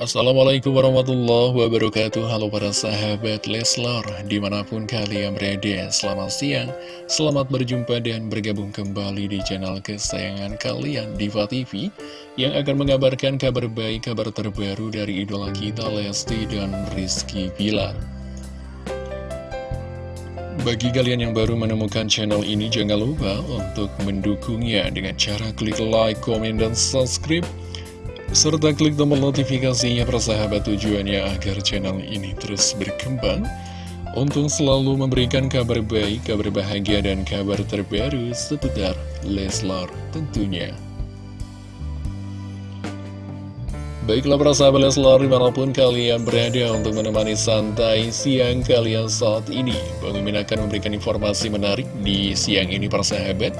Assalamualaikum warahmatullahi wabarakatuh. Halo para sahabat Leslar Di mana pun kalian berada Selamat siang Selamat berjumpa dan bergabung kembali di channel kesayangan kalian Diva TV Yang akan mengabarkan kabar baik Kabar terbaru dari idola kita Lesti dan Rizky Pilar bagi kalian yang baru menemukan channel ini, jangan lupa untuk mendukungnya dengan cara klik like, komen, dan subscribe serta klik tombol notifikasinya persahabat tujuannya agar channel ini terus berkembang. Untuk selalu memberikan kabar baik, kabar bahagia, dan kabar terbaru seputar Leslar tentunya. Baiklah para sahabat Leslar di mana pun kalian berada untuk menemani santai siang kalian saat ini. Bang akan memberikan informasi menarik di siang ini para sahabat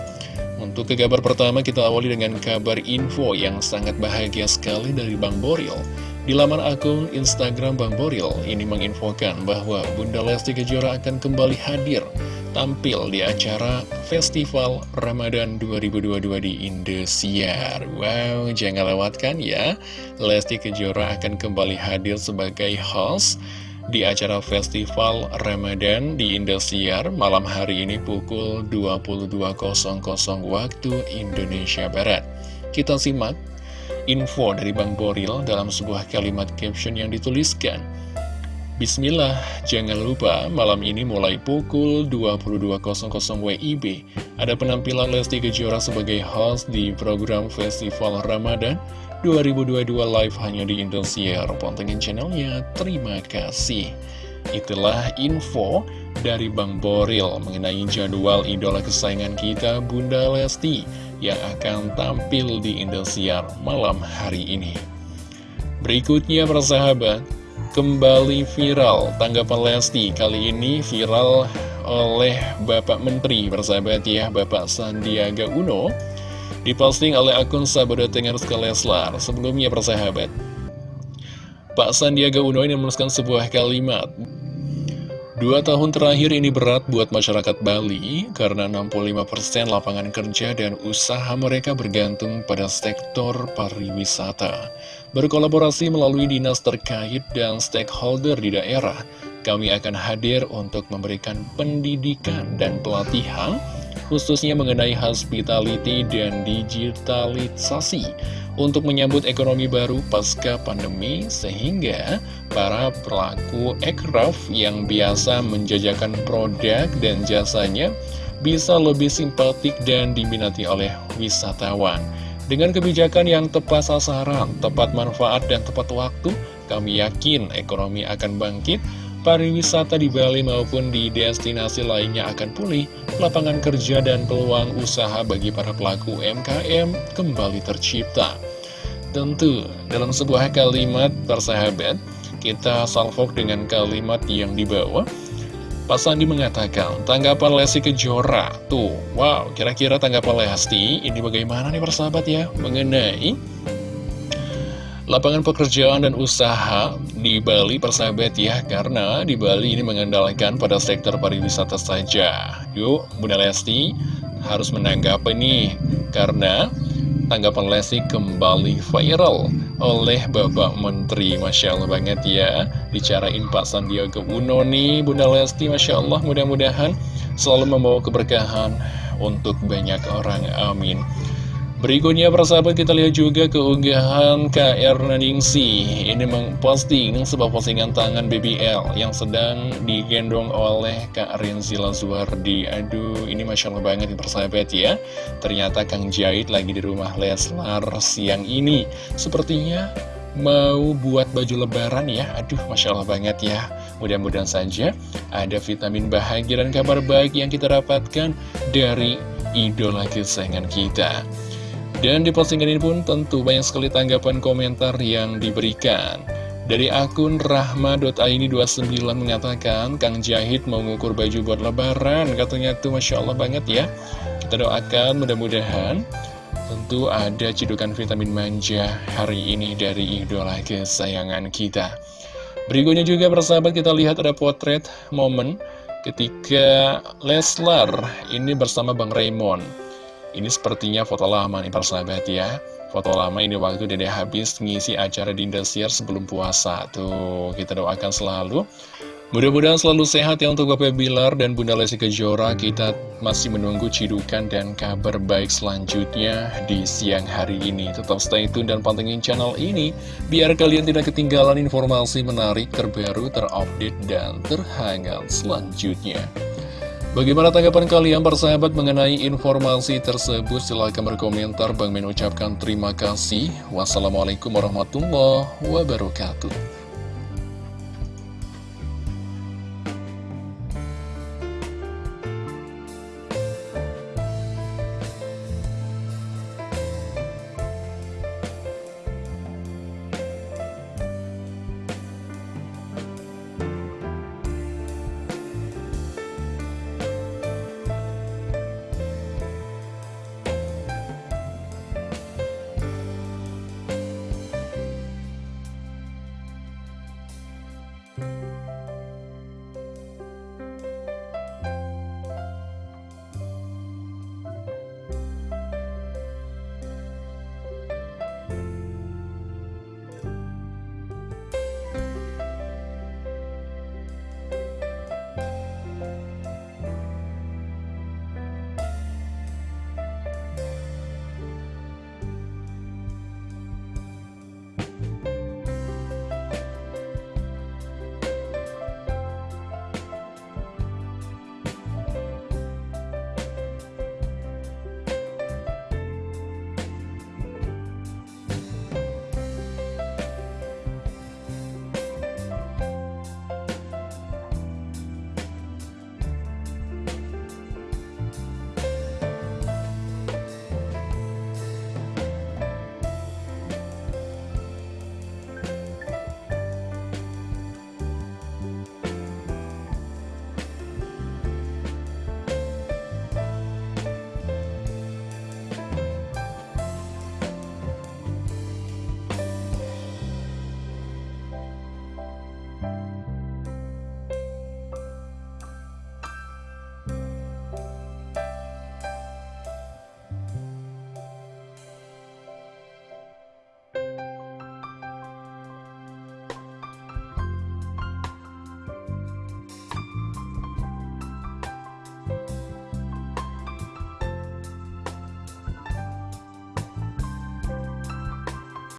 untuk ke kabar pertama kita awali dengan kabar info yang sangat bahagia sekali dari Bang Boril. Di laman akun Instagram Bang Boril ini menginfokan bahwa Bunda Lesti Kejora akan kembali hadir tampil di acara Festival Ramadan 2022 di Indosiar. Wow, jangan lewatkan ya. Lesti Kejora akan kembali hadir sebagai host di acara Festival Ramadan di Indosiar malam hari ini pukul 22.00 waktu Indonesia Barat. Kita simak info dari Bang Boril dalam sebuah kalimat caption yang dituliskan. Bismillah, jangan lupa malam ini mulai pukul 22.00 WIB ada penampilan Lesti Kejora sebagai host di program Festival Ramadan 2022 live hanya di Indosiar. Pantengin channelnya. Terima kasih. Itulah info dari Bang Boril mengenai jadwal idola kesayangan kita Bunda Lesti yang akan tampil di Indosiar malam hari ini. Berikutnya persahabat, kembali viral tanggapan Lesti kali ini viral oleh Bapak Menteri persahabat ya Bapak Sandiaga Uno Diposting oleh akun Sahabat Leslar Sebelumnya persahabat Pak Sandiaga Uno ini menuliskan sebuah kalimat Dua tahun terakhir ini berat buat masyarakat Bali karena 65% lapangan kerja dan usaha mereka bergantung pada sektor pariwisata. Berkolaborasi melalui dinas terkait dan stakeholder di daerah, kami akan hadir untuk memberikan pendidikan dan pelatihan khususnya mengenai hospitality dan digitalisasi untuk menyambut ekonomi baru pasca pandemi sehingga para pelaku aircraft yang biasa menjajakan produk dan jasanya bisa lebih simpatik dan diminati oleh wisatawan. Dengan kebijakan yang tepat sasaran, tepat manfaat, dan tepat waktu, kami yakin ekonomi akan bangkit pariwisata di Bali maupun di destinasi lainnya akan pulih, lapangan kerja dan peluang usaha bagi para pelaku UMKM kembali tercipta. Tentu, dalam sebuah kalimat persahabat, kita salvok dengan kalimat yang dibawa. Pak Sandi mengatakan, tanggapan Lesti Kejora, tuh, wow, kira-kira tanggapan Lesti, ini bagaimana nih persahabat ya, mengenai lapangan pekerjaan dan usaha di Bali persahabat ya karena di Bali ini mengandalkan pada sektor pariwisata saja. Yuk Bunda Lesti harus menanggapi nih karena tanggapan Lesti kembali viral oleh Bapak Menteri. Masya Allah banget ya bicarain Pak Sandiaga Uno nih Bunda Lesti. Masya Allah mudah-mudahan selalu membawa keberkahan untuk banyak orang amin Berikutnya persahabat kita lihat juga keunggahan KR Naningsi Ini memposting sebuah postingan tangan BBL yang sedang digendong oleh Kak Rinzi Lazuardi Aduh ini Masya Allah banget persahabat ya. Ternyata Kang Jahit lagi di rumah Leslar siang ini. Sepertinya mau buat baju lebaran ya. Aduh Masya Allah banget ya. Mudah-mudahan saja ada vitamin bahagia dan kabar baik yang kita dapatkan dari idola kesayangan kita dan di postingan ini pun tentu banyak sekali tanggapan komentar yang diberikan. Dari akun rahma.aini29 mengatakan, Kang Jahit mau ngukur baju buat lebaran, katanya tuh Masya Allah banget ya. Kita doakan mudah-mudahan tentu ada cidukan vitamin manja hari ini dari idola kesayangan kita. Berikutnya juga persahabat kita lihat ada potret momen ketika Leslar ini bersama Bang Raymond. Ini sepertinya foto lama nih persahabat ya. Foto lama ini waktu Dede habis ngisi acara di Indosiar sebelum puasa. Tuh, kita doakan selalu. Mudah-mudahan selalu sehat ya untuk Bapak Bilar dan Bunda Lesti Kejora. Kita masih menunggu cidukan dan kabar baik selanjutnya di siang hari ini. Tetap stay tune dan pantengin channel ini Biar kalian tidak ketinggalan informasi menarik, terbaru, terupdate, dan terhangat selanjutnya Bagaimana tanggapan kalian bersahabat mengenai informasi tersebut? Silahkan berkomentar. Bang mengucapkan terima kasih. Wassalamualaikum warahmatullahi wabarakatuh.